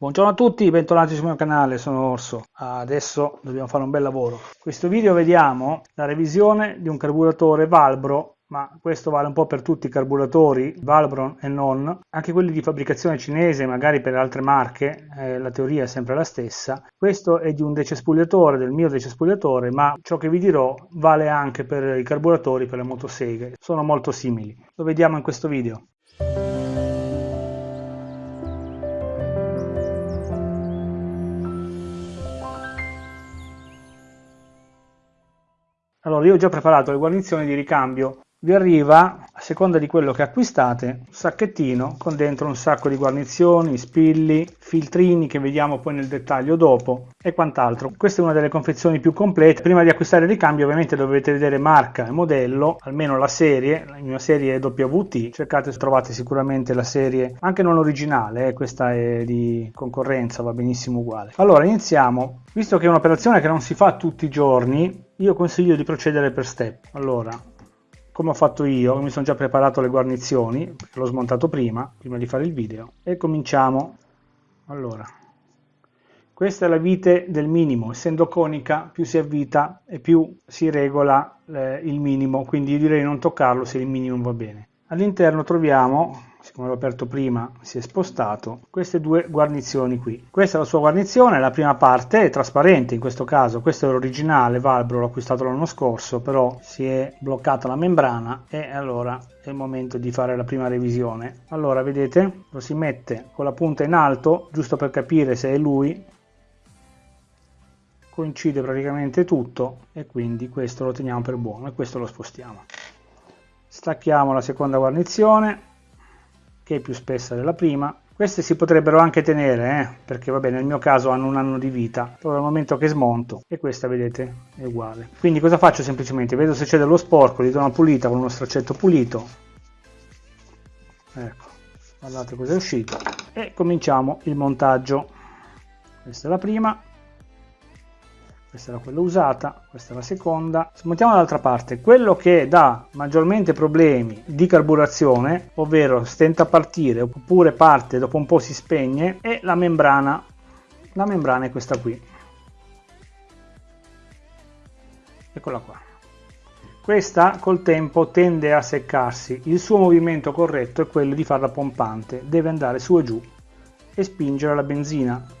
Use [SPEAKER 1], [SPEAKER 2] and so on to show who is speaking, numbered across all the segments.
[SPEAKER 1] Buongiorno a tutti, bentornati sul mio canale, sono Orso. Adesso dobbiamo fare un bel lavoro. In questo video vediamo la revisione di un carburatore Valbro, ma questo vale un po' per tutti i carburatori, Valbron e non, anche quelli di fabbricazione cinese, magari per altre marche, eh, la teoria è sempre la stessa. Questo è di un decespugliatore, del mio decespugliatore, ma ciò che vi dirò vale anche per i carburatori per le motoseghe, sono molto simili. Lo vediamo in questo video. Allora, io ho già preparato le guarnizioni di ricambio. Vi arriva, a seconda di quello che acquistate, un sacchettino con dentro un sacco di guarnizioni, spilli, filtrini che vediamo poi nel dettaglio dopo e quant'altro. Questa è una delle confezioni più complete. Prima di acquistare il ricambio ovviamente dovete vedere marca e modello, almeno la serie, la mia serie è WT, cercate trovate sicuramente la serie, anche non originale, eh, questa è di concorrenza, va benissimo uguale. Allora iniziamo, visto che è un'operazione che non si fa tutti i giorni, io consiglio di procedere per step. Allora, come ho fatto io, mi sono già preparato le guarnizioni, l'ho smontato prima, prima di fare il video, e cominciamo. Allora, questa è la vite del minimo, essendo conica più si avvita e più si regola eh, il minimo, quindi io direi non toccarlo se il minimo va bene. All'interno troviamo siccome l'ho aperto prima si è spostato queste due guarnizioni qui. Questa è la sua guarnizione la prima parte è trasparente in questo caso questo è l'originale Valbro l'ho acquistato l'anno scorso però si è bloccata la membrana e allora è il momento di fare la prima revisione. Allora vedete lo si mette con la punta in alto giusto per capire se è lui coincide praticamente tutto e quindi questo lo teniamo per buono e questo lo spostiamo. Stacchiamo la seconda guarnizione che è più spessa della prima. Queste si potrebbero anche tenere, eh, perché vabbè nel mio caso hanno un anno di vita, però dal momento che smonto, e questa vedete è uguale. Quindi cosa faccio semplicemente? Vedo se c'è dello sporco, gli do una pulita con uno straccetto pulito. Ecco, guardate cosa è uscito. E cominciamo il montaggio. Questa è la prima, questa era quella usata, questa è la seconda. Smontiamo dall'altra parte, quello che dà maggiormente problemi di carburazione, ovvero stenta a partire oppure parte dopo un po' si spegne, è la membrana. La membrana è questa qui. Eccola qua. Questa col tempo tende a seccarsi, il suo movimento corretto è quello di farla pompante, deve andare su e giù e spingere la benzina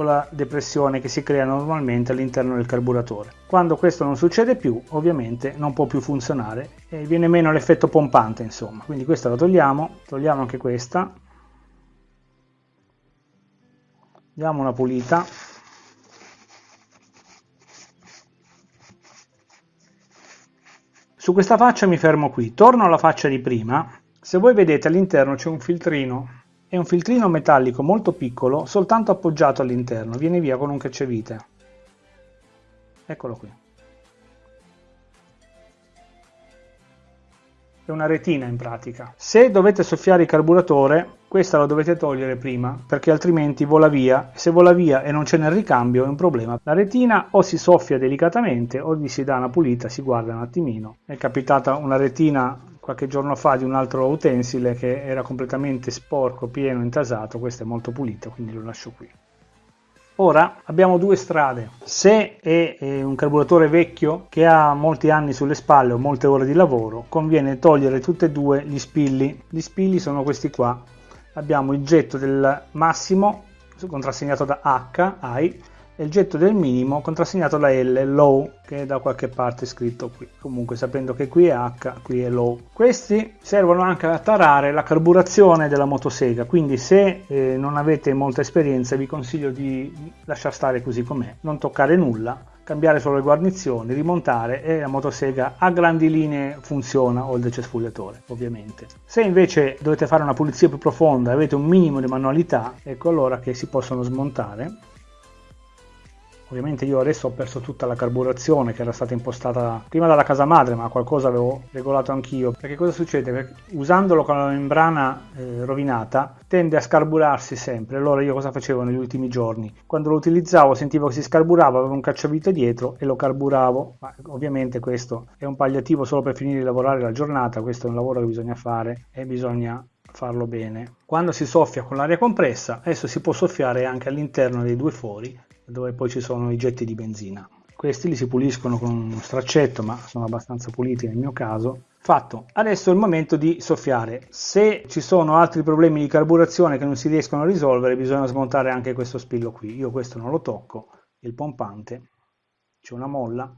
[SPEAKER 1] con la depressione che si crea normalmente all'interno del carburatore. Quando questo non succede più, ovviamente non può più funzionare e viene meno l'effetto pompante, insomma. Quindi questa la togliamo, togliamo anche questa, diamo una pulita. Su questa faccia mi fermo qui, torno alla faccia di prima. Se voi vedete all'interno c'è un filtrino è un filtrino metallico molto piccolo, soltanto appoggiato all'interno, viene via con un cacciavite. Eccolo qui. È una retina in pratica. Se dovete soffiare il carburatore, questa la dovete togliere prima, perché altrimenti vola via. Se vola via e non c'è nel ricambio è un problema. La retina o si soffia delicatamente o gli si dà una pulita, si guarda un attimino. È capitata una retina qualche giorno fa di un altro utensile che era completamente sporco, pieno, intasato, questo è molto pulito, quindi lo lascio qui. Ora abbiamo due strade. Se è un carburatore vecchio che ha molti anni sulle spalle o molte ore di lavoro, conviene togliere tutti e due gli spilli. Gli spilli sono questi qua. Abbiamo il getto del massimo contrassegnato da H, I, e il getto del minimo contrassegnato da L, low, che da qualche parte scritto qui. Comunque sapendo che qui è H, qui è low. Questi servono anche a tarare la carburazione della motosega, quindi se eh, non avete molta esperienza vi consiglio di lasciar stare così com'è, non toccare nulla, cambiare solo le guarnizioni, rimontare e la motosega a grandi linee funziona o il decespugliatore ovviamente. Se invece dovete fare una pulizia più profonda avete un minimo di manualità, ecco allora che si possono smontare Ovviamente io adesso ho perso tutta la carburazione che era stata impostata prima dalla casa madre, ma qualcosa avevo regolato anch'io. Perché cosa succede? Perché usandolo con la membrana eh, rovinata tende a scarburarsi sempre. Allora io cosa facevo negli ultimi giorni? Quando lo utilizzavo sentivo che si scarburava, avevo un cacciavite dietro e lo carburavo. Ma ovviamente questo è un palliativo solo per finire di lavorare la giornata, questo è un lavoro che bisogna fare e bisogna farlo bene. Quando si soffia con l'aria compressa, adesso si può soffiare anche all'interno dei due fori, dove poi ci sono i getti di benzina. Questi li si puliscono con uno straccetto, ma sono abbastanza puliti nel mio caso. Fatto. Adesso è il momento di soffiare. Se ci sono altri problemi di carburazione che non si riescono a risolvere, bisogna smontare anche questo spillo qui. Io questo non lo tocco, il pompante. C'è una molla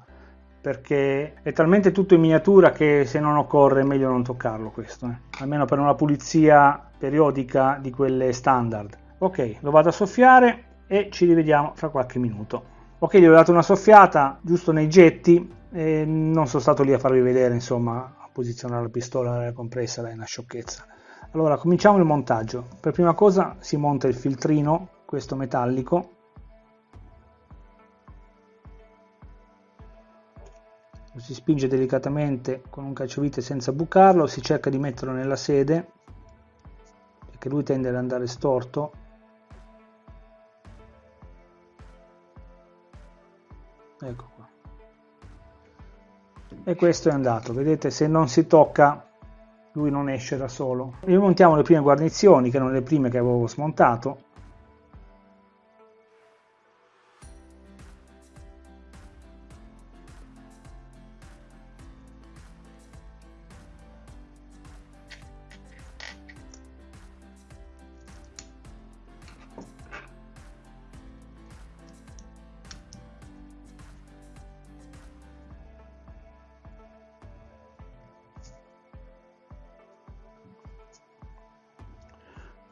[SPEAKER 1] perché è talmente tutto in miniatura che se non occorre è meglio non toccarlo questo, eh. almeno per una pulizia periodica di quelle standard. Ok, lo vado a soffiare e ci rivediamo fra qualche minuto. Ok, gli ho dato una soffiata giusto nei getti e non sono stato lì a farvi vedere, insomma, a posizionare la pistola compressa, è una sciocchezza. Allora, cominciamo il montaggio. Per prima cosa si monta il filtrino, questo metallico, lo si spinge delicatamente con un cacciavite senza bucarlo, si cerca di metterlo nella sede perché lui tende ad andare storto ecco qua. E questo è andato. Vedete se non si tocca lui non esce da solo. Rimontiamo le prime guarnizioni che erano le prime che avevo smontato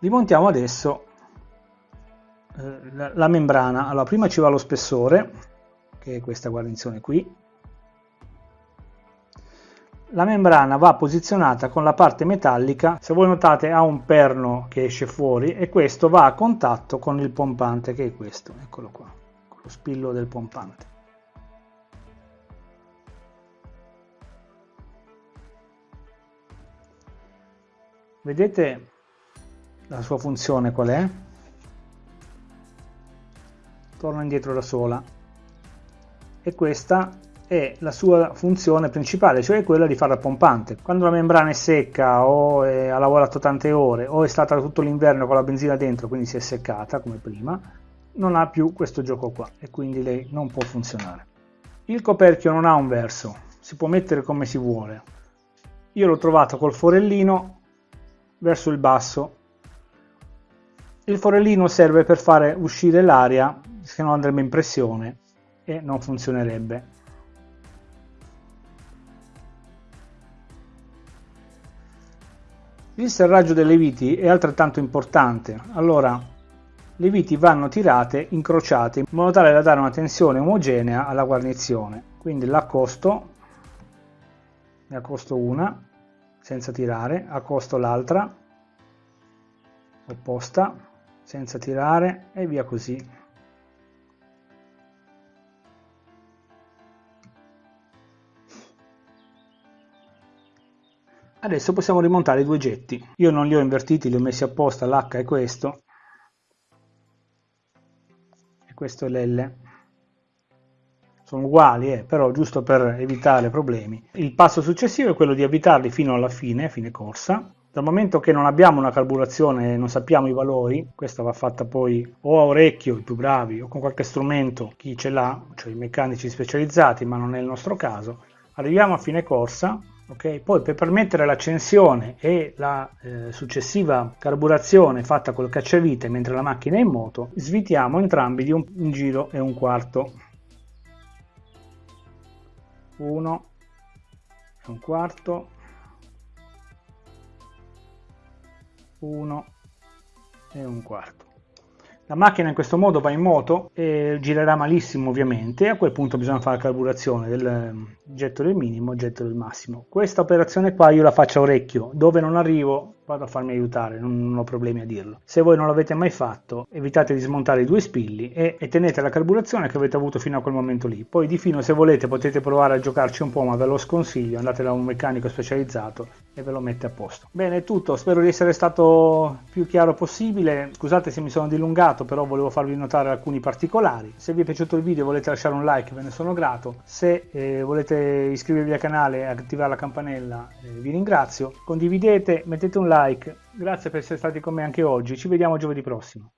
[SPEAKER 1] rimontiamo adesso eh, la, membrana. Allora prima ci va lo spessore che è questa guarnizione qui. La membrana va posizionata con la parte metallica se voi notate ha un perno che esce fuori e questo va a contatto con il pompante che è questo. Eccolo qua con lo spillo del pompante. Vedete la sua funzione qual è? Torna indietro da sola e questa è la sua funzione principale, cioè quella di fare pompante. Quando la membrana è secca o è, ha lavorato tante ore o è stata tutto l'inverno con la benzina dentro, quindi si è seccata come prima, non ha più questo gioco qua e quindi lei non può funzionare. Il coperchio non ha un verso, si può mettere come si vuole. Io l'ho trovato col forellino verso il basso il forellino serve per fare uscire l'aria, se no andrebbe in pressione e non funzionerebbe. Il serraggio delle viti è altrettanto importante. Allora, le viti vanno tirate incrociate in modo tale da dare una tensione omogenea alla guarnizione. Quindi l'accosto, ne accosto una senza tirare, accosto l'altra opposta senza tirare e via così. Adesso possiamo rimontare i due getti. Io non li ho invertiti, li ho messi apposta, l'H è questo e questo è l'L. Sono uguali, eh, però giusto per evitare problemi. Il passo successivo è quello di avvitarli fino alla fine, fine corsa, dal momento che non abbiamo una carburazione e non sappiamo i valori, questa va fatta poi o a orecchio, i più bravi, o con qualche strumento, chi ce l'ha, cioè i meccanici specializzati, ma non è il nostro caso, arriviamo a fine corsa, ok? Poi per permettere l'accensione e la eh, successiva carburazione fatta col cacciavite mentre la macchina è in moto, svitiamo entrambi di un, un giro e un quarto. Uno e un quarto 1 e un quarto. La macchina in questo modo va in moto e girerà malissimo ovviamente, a quel punto bisogna fare la carburazione del ehm, getto del minimo getto del massimo. Questa operazione qua io la faccio a orecchio, dove non arrivo vado a farmi aiutare, non, ho problemi a dirlo. Se voi non l'avete mai fatto, evitate di smontare i due spilli e, e, tenete la carburazione che avete avuto fino a quel momento lì. Poi di fino se volete potete provare a giocarci un po', ma ve lo sconsiglio, andate da un meccanico specializzato e ve lo mette a posto. Bene, è tutto, spero di essere stato più chiaro possibile. Scusate se mi sono dilungato, però volevo farvi notare alcuni particolari. Se vi è piaciuto il video volete lasciare un like, ve ne sono grato. Se eh, volete iscrivervi al canale e attivare la campanella, eh, vi ringrazio. Condividete, mettete un like. Grazie per essere stati con me anche oggi. Ci vediamo giovedì prossimo.